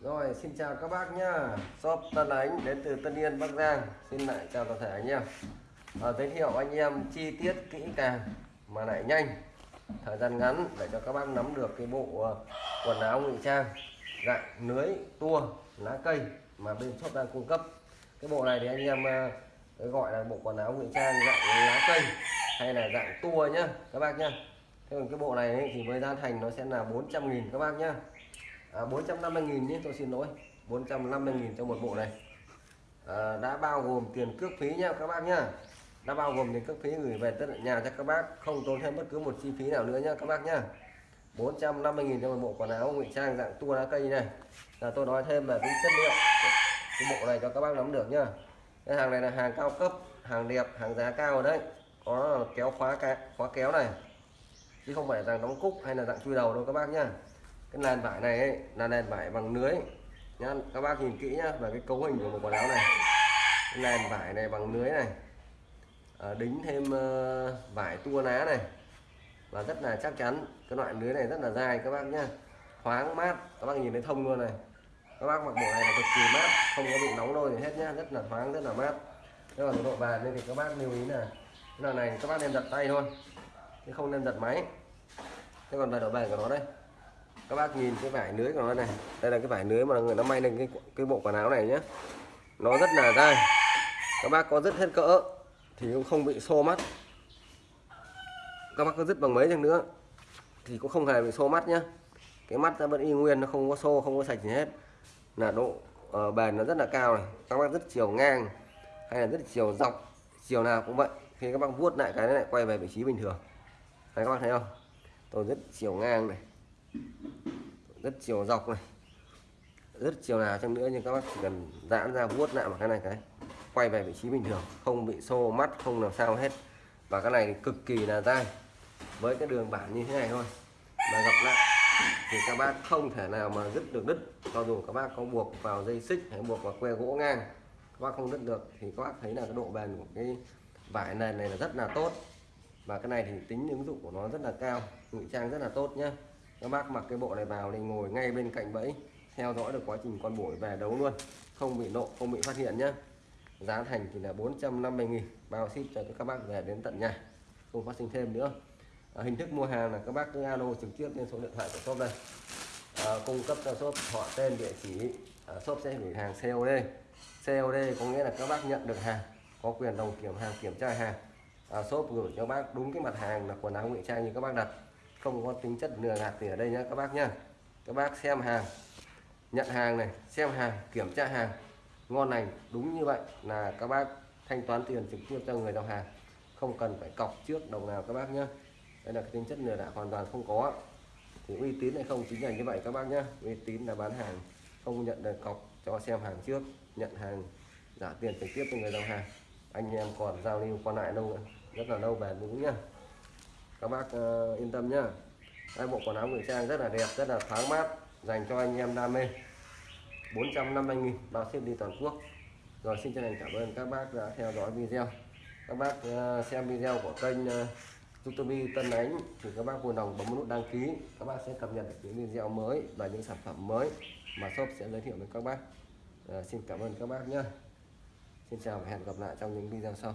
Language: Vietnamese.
Rồi xin chào các bác nhá. Shop Tân Ánh đến từ Tân Yên Bắc Giang. Xin lại chào toàn thể anh em. À, Giới thiệu anh em chi tiết kỹ càng mà lại nhanh. Thời gian ngắn để cho các bác nắm được cái bộ ờ, quần áo ngụy trang dạng lưới tua lá cây mà bên shop đang cung cấp. Cái bộ này thì anh em ờ, gọi là bộ quần áo ngụy trang dạng lá cây hay là dạng tua nhá các bác nhá. Thế còn cái bộ này thì với giá thành nó sẽ là 400 nghìn các bác nhá à, 450 nghìn nhé tôi xin lỗi. 450 nghìn cho một bộ này. À, đã bao gồm tiền cước phí nha các bác nhá. Đã bao gồm tiền cước phí gửi về tận nhà cho các bác không tốn thêm bất cứ một chi phí nào nữa nhá các bác nhá. 450 nghìn cho một bộ quần áo ngụy trang dạng tua lá cây này. Là tôi nói thêm về cái chất lượng cái bộ này cho các bác nắm được nhá. Cái hàng này là hàng cao cấp hàng đẹp hàng giá cao đấy. Có kéo khóa khóa kéo này. Chứ không phải dạng đóng cúc hay là dạng chui đầu đâu các bác nhá cái nền vải này ấy, là nền vải bằng lưới. Nhá các bác nhìn kỹ nhá về cái cấu hình của một quần áo này. Cái nền vải này bằng lưới này. À, đính thêm uh, vải tua ná này. Và rất là chắc chắn cái loại lưới này rất là dài các bác nhá. Thoáng mát các bác nhìn thấy thông luôn này. Các bác mặc bộ này là cực kỳ mát không có bị nóng đôi gì hết nhá rất là thoáng rất là mát. Nếu còn độ bàn nên thì các bác lưu ý là cái loại này các bác nên giật tay thôi chứ không nên giật máy. Thế còn về độ bền của nó đây các bác nhìn cái vải lưới của nó này. Đây là cái vải lưới mà người nó may lên cái cái bộ quần áo này nhé nó rất là dai. Các bác có rất hết cỡ thì cũng không bị xô mắt. Các bác có dứt bằng mấy chăng nữa thì cũng không hề bị xô mắt nhá. Cái mắt nó vẫn y nguyên nó không có xô không có sạch gì hết. Là độ uh, bền nó rất là cao này. Các bác rất chiều ngang hay là rất chiều dọc chiều nào cũng vậy. Khi các bác vuốt lại cái này lại quay về vị trí bình thường. Đấy các bác thấy không? Tôi rất chiều ngang này rất chiều dọc này. Rất chiều nào chăng nữa nhưng các bác chỉ cần giãn ra vuốt lại một cái này cái. Quay về vị trí bình thường, không bị xô mắt, không làm sao hết. Và cái này thì cực kỳ là dai. Với cái đường bản như thế này thôi, mà gặp lại thì các bác không thể nào mà dứt được đứt. Cho dù các bác có buộc vào dây xích hay buộc vào que gỗ ngang, các bác không đứt được thì các bác thấy là cái độ bền của cái vải nền này là rất là tốt. Và cái này thì tính ứng dụng của nó rất là cao, ngụy trang rất là tốt nhé các bác mặc cái bộ này vào thì ngồi ngay bên cạnh bẫy theo dõi được quá trình con bổi về đấu luôn không bị nộ không bị phát hiện nhé giá thành thì là 450.000 bao ship cho các bác về đến tận nhà không phát sinh thêm nữa. À, hình thức mua hàng là các bác cứ alo trực tiếp lên số điện thoại của shop đây. À, cung cấp cho shop họ tên địa chỉ à, shop sẽ gửi hàng COD COD có nghĩa là các bác nhận được hàng có quyền đồng kiểm hàng kiểm tra hàng. À, shop gửi cho bác đúng cái mặt hàng là quần áo ngụy trang như các bác đặt không có tính chất lừa gạt gì ở đây nhé các bác nhá. Các bác xem hàng, nhận hàng này, xem hàng, kiểm tra hàng. Ngon lành, đúng như vậy là các bác thanh toán tiền trực tiếp cho người giao hàng. Không cần phải cọc trước, đồng nào các bác nhé đây là cái tính chất lừa đảo hoàn toàn không có. Thì uy tín hay không chính là như vậy các bác nhé uy tín là bán hàng, không nhận được cọc cho xem hàng trước, nhận hàng trả tiền trực tiếp cho người giao hàng. Anh em còn giao lưu qua lại lâu rất là lâu về đúng nhá các bác uh, yên tâm nhá. Hai bộ quần áo ngụy trang rất là đẹp rất là thoáng mát dành cho anh em đam mê. 450.000 bao ship đi toàn quốc. Rồi xin chân thành cảm ơn các bác đã theo dõi video. Các bác uh, xem video của kênh uh, YouTube Tân Ánh thì các bác vui lòng bấm nút đăng ký. Các bác sẽ cập nhật được những video mới và những sản phẩm mới mà shop sẽ giới thiệu với các bác. Uh, xin cảm ơn các bác nhé Xin chào và hẹn gặp lại trong những video sau.